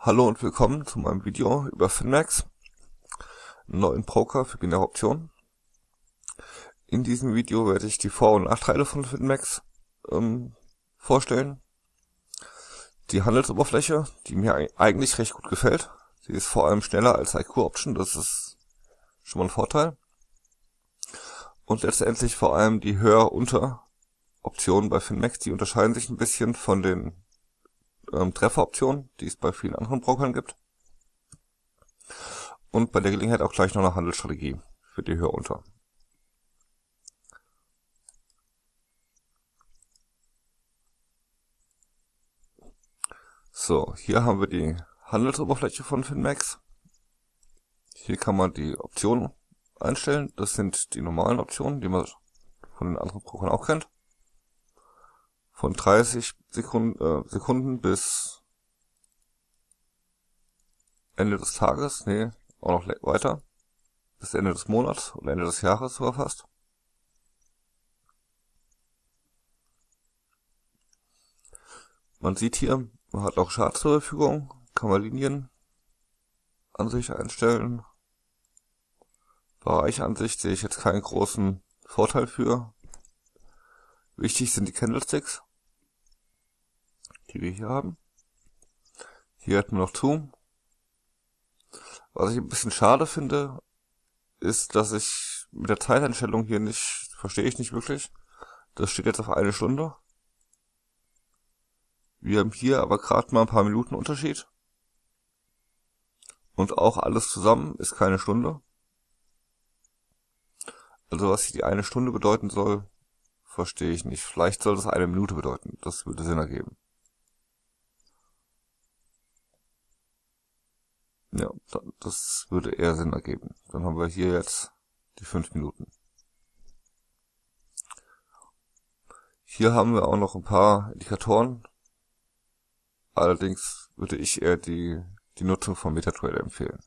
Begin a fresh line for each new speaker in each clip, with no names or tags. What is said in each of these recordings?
Hallo und willkommen zu meinem Video über Finmax, einen neuen Broker für binäre Optionen. In diesem Video werde ich die Vor- und Nachteile von Finmax ähm, vorstellen. Die Handelsoberfläche, die mir eigentlich recht gut gefällt. Sie ist vor allem schneller als IQ Option, das ist schon mal ein Vorteil. Und letztendlich vor allem die Höher-Unter-Optionen bei Finmax, die unterscheiden sich ein bisschen von den ähm, Trefferoption, die es bei vielen anderen Brokern gibt. Und bei der Gelegenheit auch gleich noch eine Handelsstrategie für die Höhe unter. So, hier haben wir die Handelsoberfläche von Finmax. Hier kann man die Optionen einstellen. Das sind die normalen Optionen, die man von den anderen Brokern auch kennt von 30 Sekunden, äh, Sekunden bis Ende des Tages, nee, auch noch weiter, bis Ende des Monats oder Ende des Jahres sogar fast. Man sieht hier, man hat auch Charts zur Verfügung, kann man Linien an sich einstellen. Bereichansicht sehe ich jetzt keinen großen Vorteil für. Wichtig sind die Candlesticks die wir hier haben. Hier hätten wir noch Zoom. Was ich ein bisschen schade finde, ist, dass ich mit der Zeiteinstellung hier nicht, verstehe ich nicht wirklich. Das steht jetzt auf eine Stunde. Wir haben hier aber gerade mal ein paar Minuten Unterschied. Und auch alles zusammen ist keine Stunde. Also was hier die eine Stunde bedeuten soll, verstehe ich nicht. Vielleicht soll das eine Minute bedeuten. Das würde Sinn ergeben. Ja, das würde eher Sinn ergeben. Dann haben wir hier jetzt die 5 Minuten. Hier haben wir auch noch ein paar Indikatoren. Allerdings würde ich eher die, die Nutzung von MetaTrader empfehlen.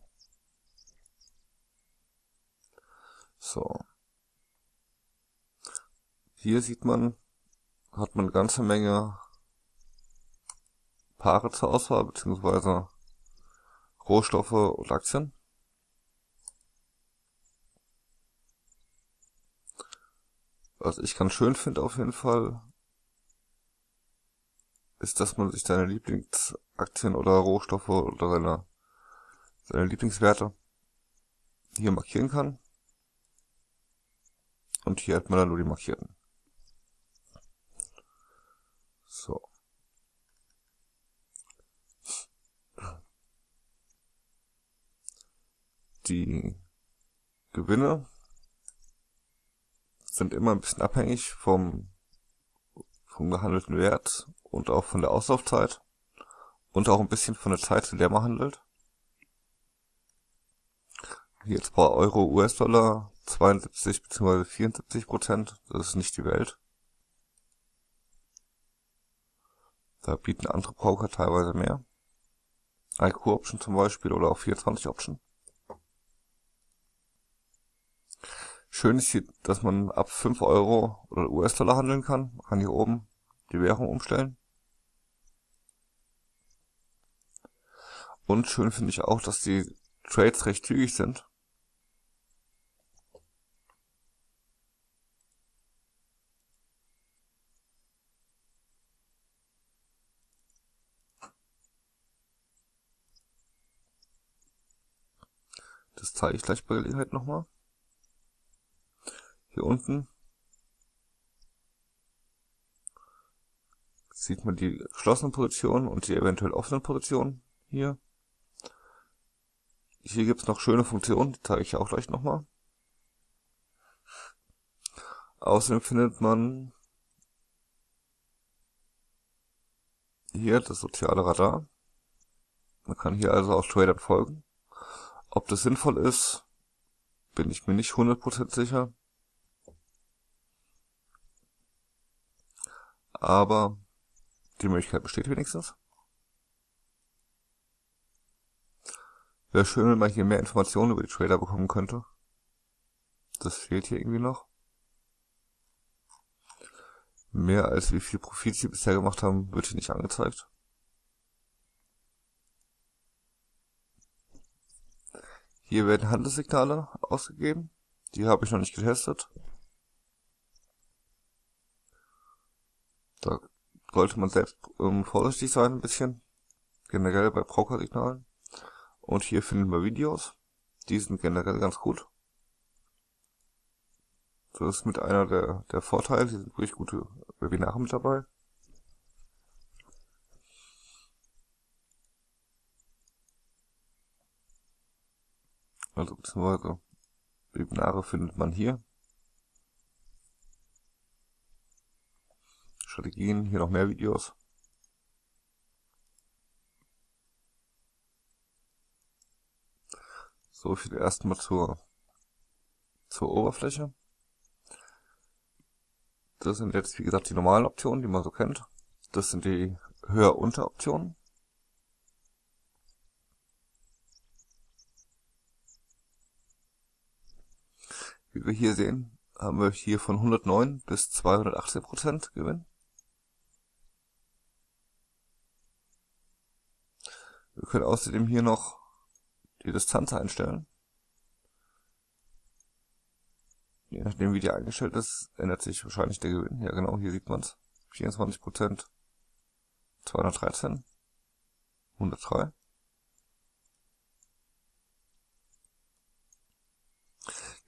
So. Hier sieht man, hat man eine ganze Menge Paare zur Auswahl, beziehungsweise Rohstoffe und Aktien. Was ich ganz schön finde auf jeden Fall, ist, dass man sich seine Lieblingsaktien oder Rohstoffe oder seine, seine Lieblingswerte hier markieren kann. Und hier hat man dann nur die markierten. So. Die Gewinne sind immer ein bisschen abhängig vom, vom gehandelten Wert und auch von der Auslaufzeit und auch ein bisschen von der Zeit, zu der man handelt. Hier jetzt bei Euro, US-Dollar 72 bzw. 74 Prozent, das ist nicht die Welt. Da bieten andere Broker teilweise mehr. IQ Option zum Beispiel oder auch 24 Option. Schön ist hier, dass man ab 5 Euro oder US-Dollar handeln kann. Man kann hier oben die Währung umstellen. Und schön finde ich auch, dass die Trades recht zügig sind. Das zeige ich gleich bei Gelegenheit nochmal. Hier unten sieht man die geschlossenen Positionen und die eventuell offenen Positionen hier. Hier gibt es noch schöne Funktionen, die zeige ich auch gleich nochmal. Außerdem findet man hier das soziale Radar. Man kann hier also auch Tradern folgen. Ob das sinnvoll ist, bin ich mir nicht 100% sicher. Aber die Möglichkeit besteht wenigstens. Wäre schön, wenn man hier mehr Informationen über die Trader bekommen könnte. Das fehlt hier irgendwie noch. Mehr als wie viel Profit sie bisher gemacht haben, wird hier nicht angezeigt. Hier werden Handelssignale ausgegeben. Die habe ich noch nicht getestet. Da sollte man selbst ähm, vorsichtig sein ein bisschen. Generell bei Broker-Signalen. Und hier finden wir Videos. Die sind generell ganz gut. Das ist mit einer der, der Vorteile. Hier sind wirklich gute Webinare mit dabei. Also beziehungsweise Webinare findet man hier. Strategien, hier noch mehr Videos. So viel erstmal zur, zur Oberfläche. Das sind jetzt, wie gesagt, die normalen Optionen, die man so kennt. Das sind die Höher-Unter-Optionen. Wie wir hier sehen, haben wir hier von 109 bis 218 Prozent Gewinn. Wir können außerdem hier noch die Distanz einstellen. Je nachdem wie die eingestellt ist, ändert sich wahrscheinlich der Gewinn. Ja genau, hier sieht man es. 24%, 213, 103.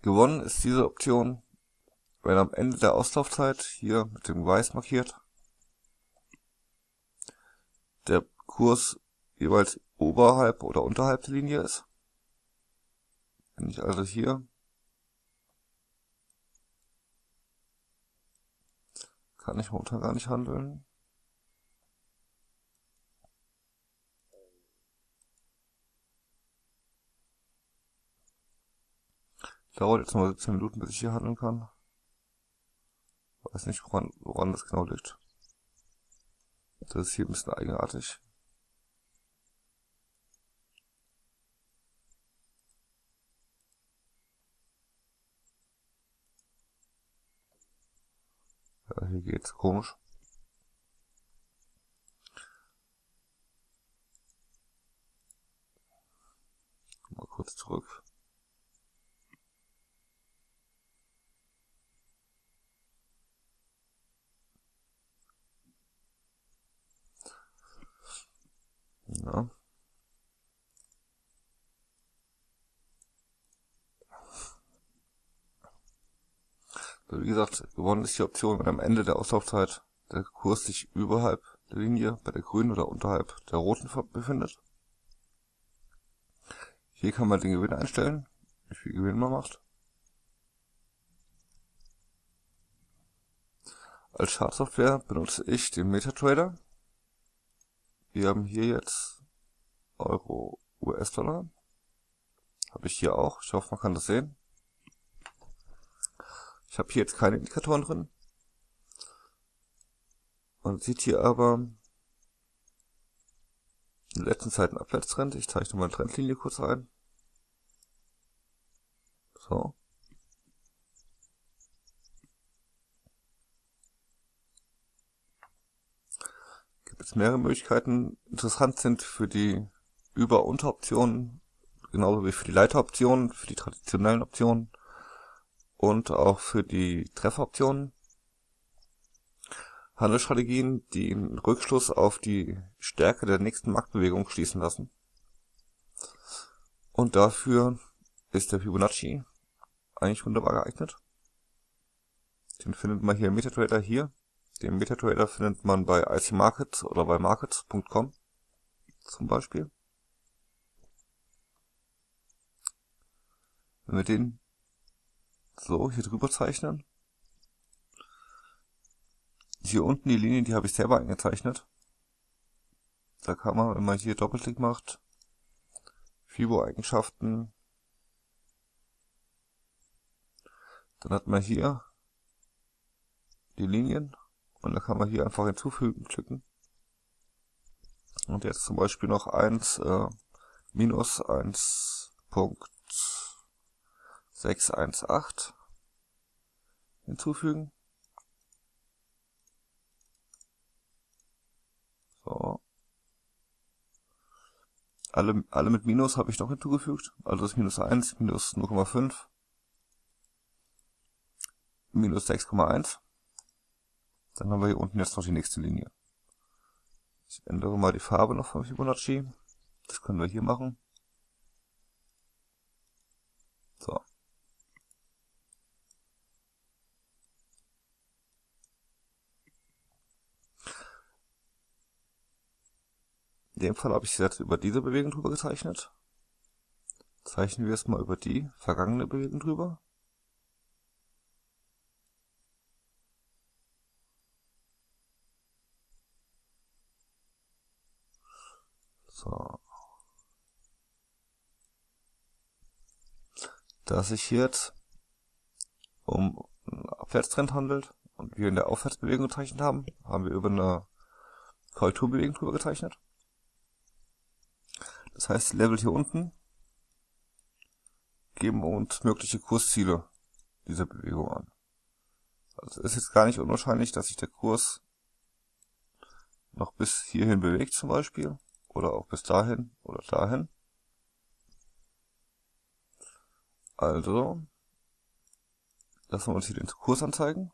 Gewonnen ist diese Option, wenn am Ende der Auslaufzeit, hier mit dem Weiß markiert, der Kurs jeweils oberhalb oder unterhalb der Linie ist. Wenn ich also hier kann ich momentan gar nicht handeln. Dauert jetzt mal 17 Minuten, bis ich hier handeln kann. Weiß nicht, woran, woran das genau liegt. Das ist hier ein bisschen eigenartig. Ja, hier geht's komisch. Mal kurz zurück. Ja. Wie gesagt, gewonnen ist die Option, wenn am Ende der Auslaufzeit der Kurs sich überhalb der Linie bei der grünen oder unterhalb der roten befindet. Hier kann man den Gewinn einstellen, wie viel Gewinn man macht. Als Chartsoftware benutze ich den MetaTrader. Wir haben hier jetzt Euro, US-Dollar. Habe ich hier auch. Ich hoffe, man kann das sehen. Ich habe hier jetzt keine Indikatoren drin. Man sieht hier aber in der letzten Zeit einen Abwärtstrend. Ich zeichne mal eine Trendlinie kurz ein. So. es mehrere Möglichkeiten. Interessant sind für die Über-Unter-Optionen, genauso wie für die Leiteroptionen, für die traditionellen Optionen und auch für die Trefferoptionen. Handelsstrategien, die einen Rückschluss auf die Stärke der nächsten Marktbewegung schließen lassen. Und dafür ist der Fibonacci eigentlich wunderbar geeignet. Den findet man hier im MetaTrader hier den MetaTrader findet man bei IC Markets oder bei markets.com zum Beispiel. Wenn wir den so hier drüber zeichnen, hier unten die Linien, die habe ich selber eingezeichnet. Da kann man, wenn man hier Doppelklick macht, Fibo-Eigenschaften, dann hat man hier die Linien und da kann man hier einfach hinzufügen klicken. Und jetzt zum Beispiel noch 1 äh, minus 1.618 hinzufügen. So. Alle, alle mit Minus habe ich noch hinzugefügt. Also das Minus 1, Minus 0,5, Minus 6,1. Dann haben wir hier unten jetzt noch die nächste Linie. Ich ändere mal die Farbe noch von Fibonacci. Das können wir hier machen. So. In dem Fall habe ich jetzt über diese Bewegung drüber gezeichnet. Zeichnen wir es mal über die vergangene Bewegung drüber. So. Da es sich hier jetzt um einen Abwärtstrend handelt und wir in der Aufwärtsbewegung gezeichnet haben, haben wir über eine Korrekturbewegung drüber gezeichnet. Das heißt, die Level hier unten geben uns mögliche Kursziele dieser Bewegung an. Also ist jetzt gar nicht unwahrscheinlich, dass sich der Kurs noch bis hierhin bewegt zum Beispiel oder auch bis dahin oder dahin. Also lassen wir uns hier den Kurs anzeigen.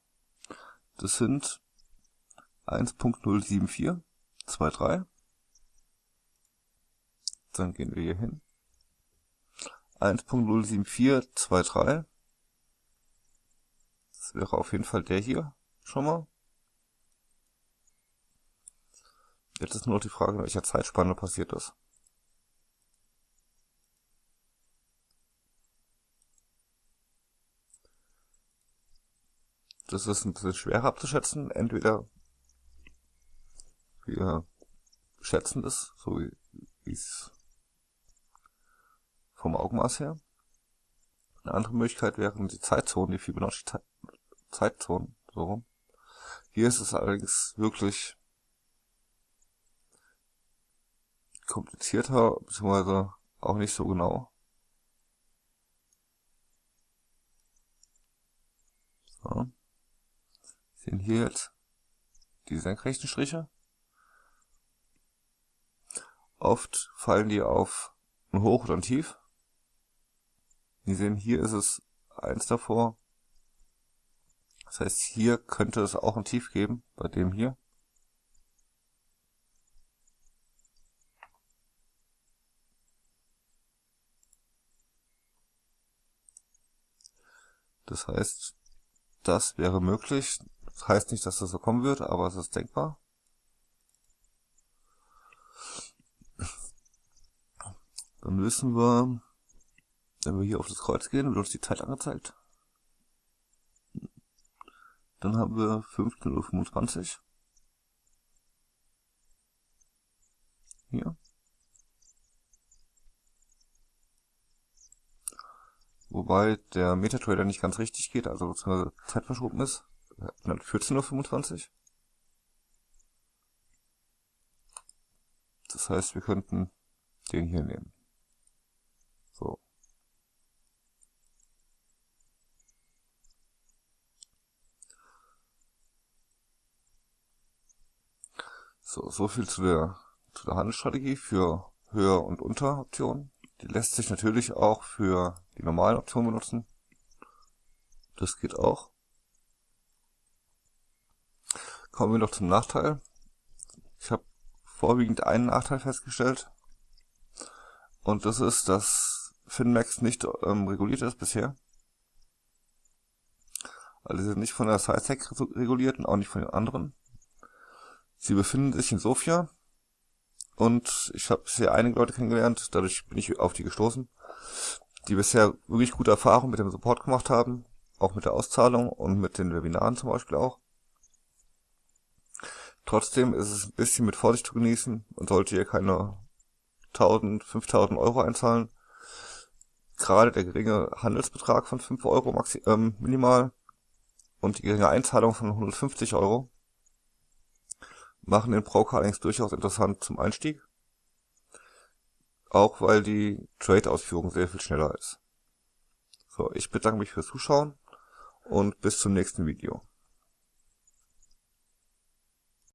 Das sind 1.07423 dann gehen wir hier hin. 1.07423. Das wäre auf jeden Fall der hier schon mal. Jetzt ist nur noch die Frage, in welcher Zeitspanne passiert das. Das ist ein bisschen schwerer abzuschätzen. Entweder wir schätzen das, so wie es vom Augenmaß her. Eine andere Möglichkeit wären die Zeitzonen, die Fibonacci Zeitzonen, so rum. Hier ist es allerdings wirklich komplizierter, beziehungsweise auch nicht so genau. So. Sehen hier jetzt die senkrechten Striche. Oft fallen die auf ein Hoch oder ein Tief. Sie sehen, hier ist es eins davor. Das heißt, hier könnte es auch ein Tief geben, bei dem hier. Das heißt, das wäre möglich. Das heißt nicht, dass das so kommen wird, aber es ist denkbar. Dann wissen wir, wenn wir hier auf das Kreuz gehen, wird uns die Zeit angezeigt. Dann haben wir 15.25 Uhr. Hier. Wobei der Metatrader nicht ganz richtig geht, also Zeit verschoben ist. Dann 14.25 Uhr. Das heißt, wir könnten den hier nehmen. So, so viel zu der, zu der Handelsstrategie für Höher- und Unteroptionen. Die lässt sich natürlich auch für die normalen Optionen benutzen. Das geht auch. Kommen wir noch zum Nachteil. Ich habe vorwiegend einen Nachteil festgestellt. Und das ist, dass Finmax nicht ähm, reguliert ist bisher. Also sie sind nicht von der SciSec reguliert und auch nicht von den anderen. Sie befinden sich in Sofia. Und ich habe bisher einige Leute kennengelernt, dadurch bin ich auf die gestoßen, die bisher wirklich gute Erfahrungen mit dem Support gemacht haben, auch mit der Auszahlung und mit den Webinaren zum Beispiel auch. Trotzdem ist es ein bisschen mit Vorsicht zu genießen. Und sollte ihr keine 1000, 5000 Euro einzahlen. Gerade der geringe Handelsbetrag von 5 Euro maxi ähm, minimal und die geringe Einzahlung von 150 Euro machen den Broker allerdings durchaus interessant zum Einstieg. Auch weil die Trade-Ausführung sehr viel schneller ist. So, ich bedanke mich fürs Zuschauen und bis zum nächsten Video.